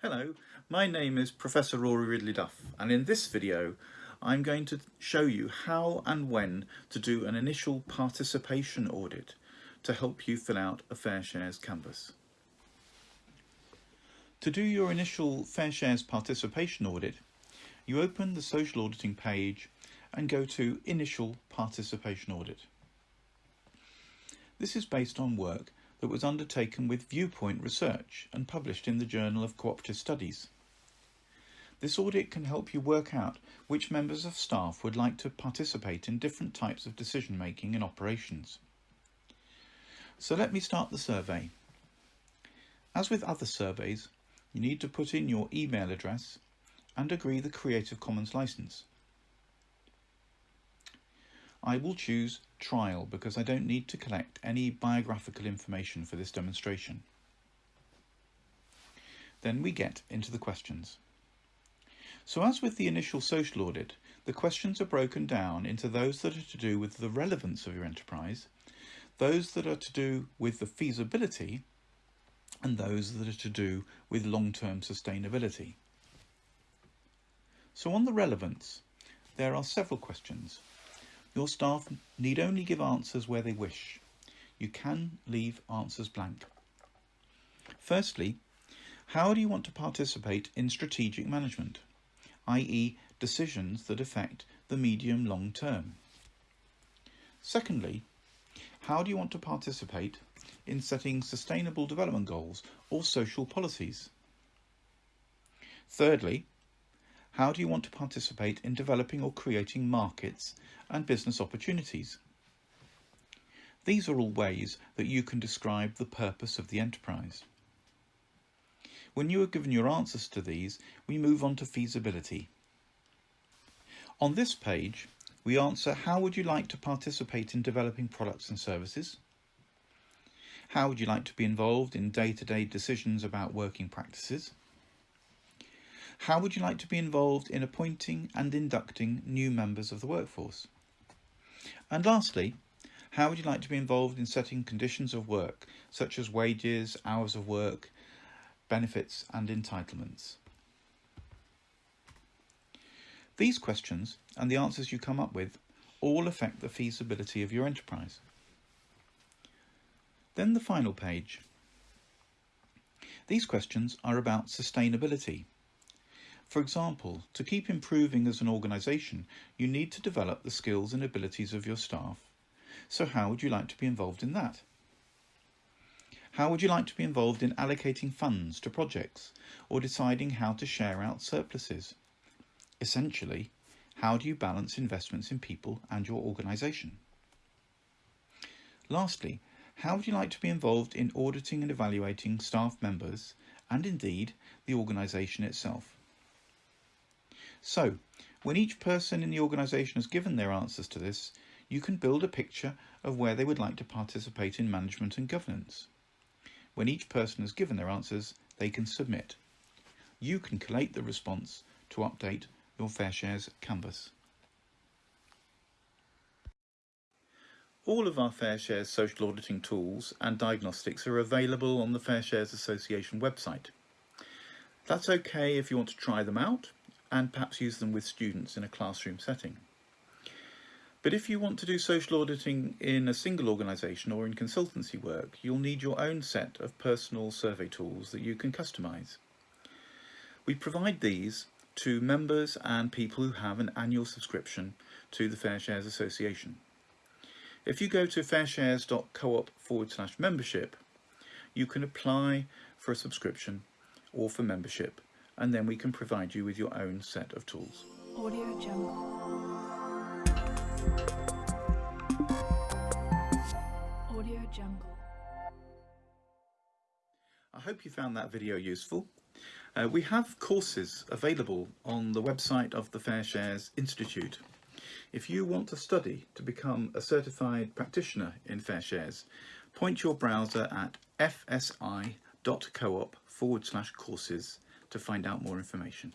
Hello, my name is Professor Rory Ridley Duff and in this video I'm going to show you how and when to do an initial participation audit to help you fill out a Fair Shares canvas. To do your initial Fair Shares participation audit, you open the social auditing page and go to Initial Participation Audit. This is based on work that was undertaken with Viewpoint Research and published in the Journal of Cooperative Studies. This audit can help you work out which members of staff would like to participate in different types of decision making and operations. So let me start the survey. As with other surveys, you need to put in your email address and agree the Creative Commons license. I will choose trial because I don't need to collect any biographical information for this demonstration. Then we get into the questions. So as with the initial social audit, the questions are broken down into those that are to do with the relevance of your enterprise, those that are to do with the feasibility, and those that are to do with long-term sustainability. So on the relevance, there are several questions. Your staff need only give answers where they wish. You can leave answers blank. Firstly, how do you want to participate in strategic management, i.e. decisions that affect the medium long term? Secondly, how do you want to participate in setting sustainable development goals or social policies? Thirdly, how do you want to participate in developing or creating markets and business opportunities? These are all ways that you can describe the purpose of the enterprise. When you are given your answers to these, we move on to feasibility. On this page, we answer how would you like to participate in developing products and services? How would you like to be involved in day-to-day -day decisions about working practices? How would you like to be involved in appointing and inducting new members of the workforce? And lastly, how would you like to be involved in setting conditions of work, such as wages, hours of work, benefits and entitlements? These questions and the answers you come up with all affect the feasibility of your enterprise. Then the final page. These questions are about sustainability for example, to keep improving as an organisation, you need to develop the skills and abilities of your staff. So how would you like to be involved in that? How would you like to be involved in allocating funds to projects or deciding how to share out surpluses? Essentially, how do you balance investments in people and your organisation? Lastly, how would you like to be involved in auditing and evaluating staff members and indeed the organisation itself? So, when each person in the organisation has given their answers to this, you can build a picture of where they would like to participate in management and governance. When each person has given their answers, they can submit. You can collate the response to update your FairShares canvas. All of our FairShares social auditing tools and diagnostics are available on the FairShares Association website. That's okay if you want to try them out and perhaps use them with students in a classroom setting. But if you want to do social auditing in a single organisation or in consultancy work, you'll need your own set of personal survey tools that you can customise. We provide these to members and people who have an annual subscription to the Fair Shares Association. If you go to fairshares.coop forward slash membership, you can apply for a subscription or for membership and then we can provide you with your own set of tools. Audio Jungle. Audio Jungle. I hope you found that video useful. Uh, we have courses available on the website of the Fair Shares Institute. If you want to study to become a certified practitioner in Fair Shares, point your browser at fsi.coop forward slash courses to find out more information.